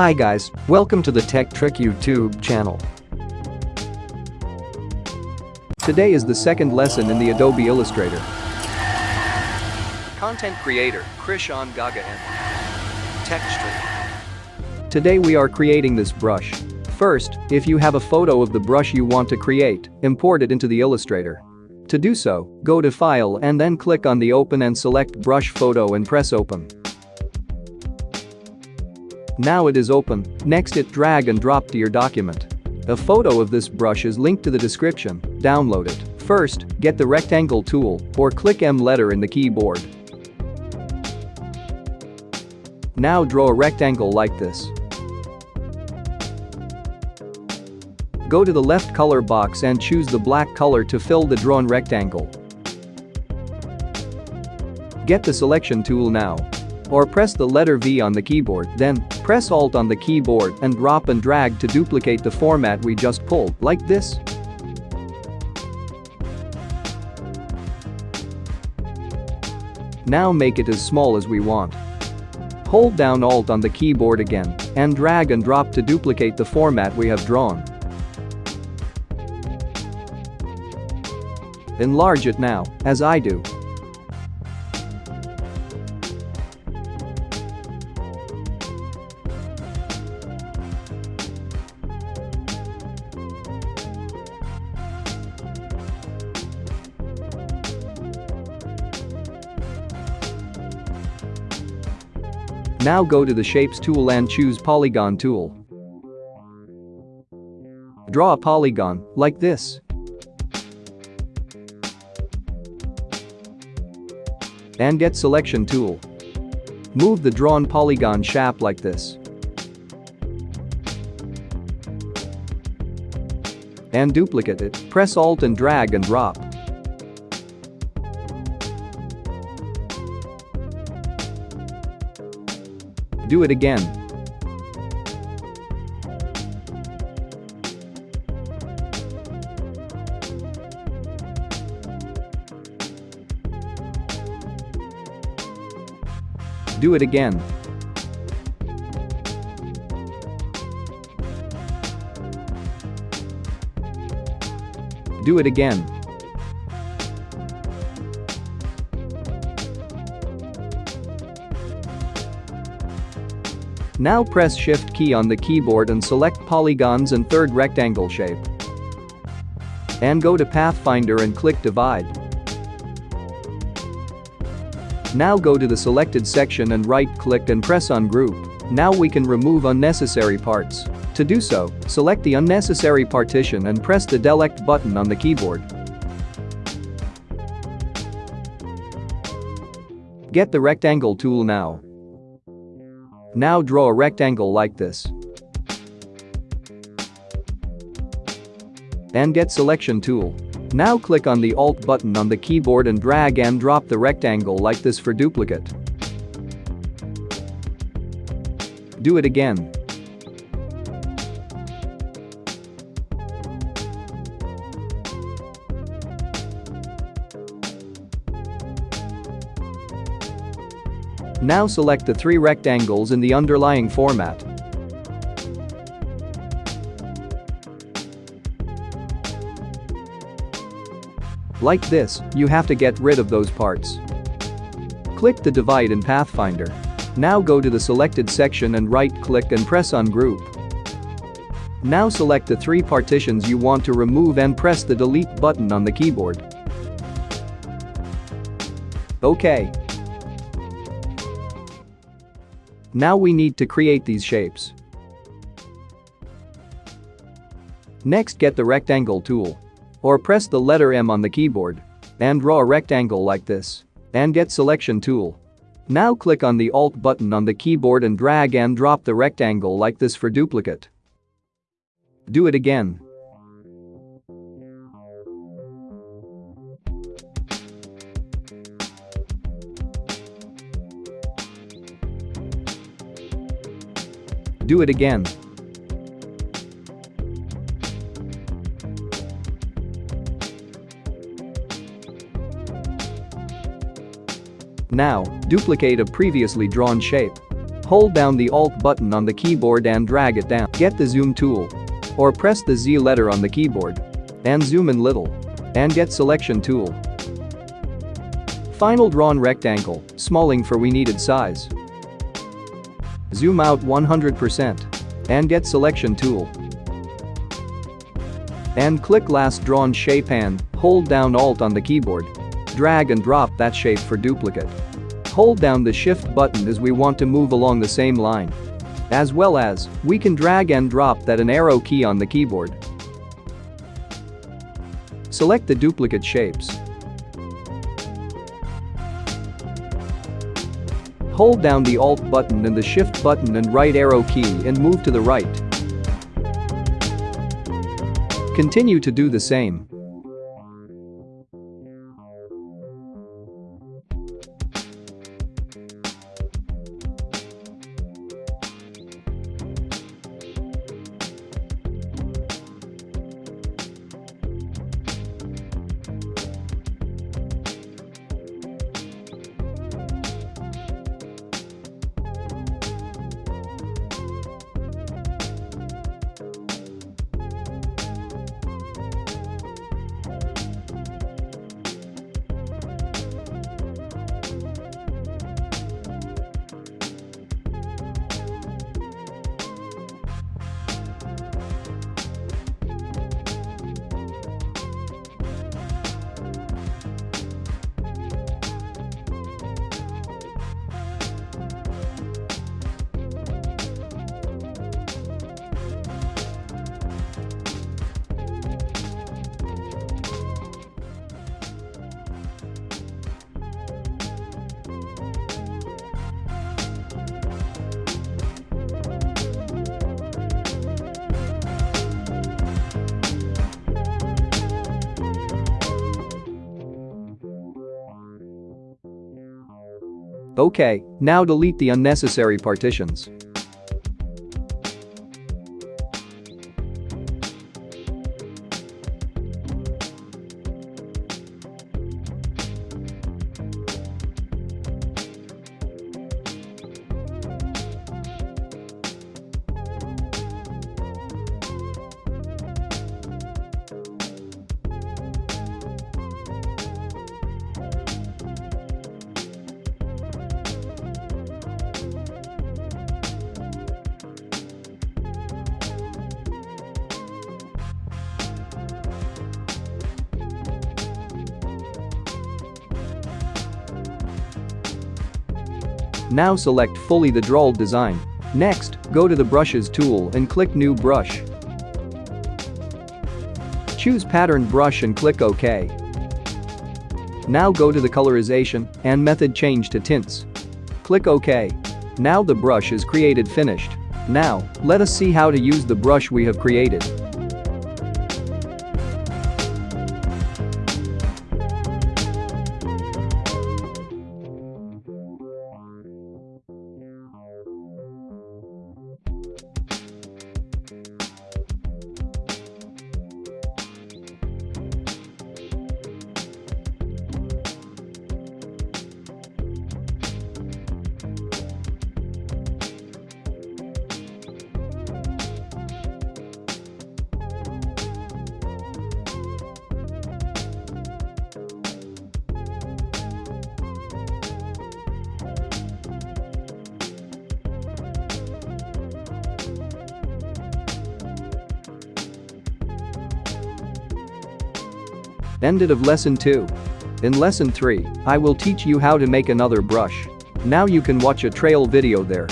Hi guys, welcome to the Tech Trick YouTube channel. Today is the second lesson in the Adobe Illustrator. Content creator, Krishan Gaga and Texture. Today we are creating this brush. First, if you have a photo of the brush you want to create, import it into the Illustrator. To do so, go to File and then click on the Open and select Brush Photo and press Open. Now it is open, next it drag and drop to your document. A photo of this brush is linked to the description, download it. First, get the rectangle tool or click M letter in the keyboard. Now draw a rectangle like this. Go to the left color box and choose the black color to fill the drawn rectangle. Get the selection tool now. Or press the letter V on the keyboard, then press Alt on the keyboard and drop and drag to duplicate the format we just pulled, like this. Now make it as small as we want. Hold down Alt on the keyboard again and drag and drop to duplicate the format we have drawn. Enlarge it now, as I do. Now go to the Shapes tool and choose Polygon tool. Draw a polygon, like this. And get Selection tool. Move the drawn polygon shape like this. And duplicate it, press Alt and drag and drop. Do it again. Do it again. Do it again. Now press Shift key on the keyboard and select polygons and third rectangle shape. And go to Pathfinder and click Divide. Now go to the selected section and right-click and press Ungroup. Now we can remove unnecessary parts. To do so, select the unnecessary partition and press the Delete button on the keyboard. Get the rectangle tool now. Now draw a rectangle like this. And get selection tool. Now click on the Alt button on the keyboard and drag and drop the rectangle like this for duplicate. Do it again. Now select the three rectangles in the underlying format. Like this, you have to get rid of those parts. Click the divide in Pathfinder. Now go to the selected section and right-click and press Ungroup. Now select the three partitions you want to remove and press the Delete button on the keyboard. OK. Now we need to create these shapes. Next get the rectangle tool. Or press the letter M on the keyboard. And draw a rectangle like this. And get selection tool. Now click on the Alt button on the keyboard and drag and drop the rectangle like this for duplicate. Do it again. Do it again. Now, duplicate a previously drawn shape. Hold down the Alt button on the keyboard and drag it down. Get the zoom tool. Or press the Z letter on the keyboard. And zoom in little. And get selection tool. Final drawn rectangle, smalling for we needed size. Zoom out 100%. And get selection tool. And click last drawn shape and hold down Alt on the keyboard. Drag and drop that shape for duplicate. Hold down the shift button as we want to move along the same line. As well as, we can drag and drop that an arrow key on the keyboard. Select the duplicate shapes. Hold down the Alt button and the Shift button and right arrow key and move to the right. Continue to do the same. Okay, now delete the unnecessary partitions. Now select fully the drawl design. Next, go to the brushes tool and click new brush. Choose pattern brush and click OK. Now go to the colorization and method change to tints. Click OK. Now the brush is created finished. Now, let us see how to use the brush we have created. Ended of lesson 2. In lesson 3, I will teach you how to make another brush. Now you can watch a trail video there.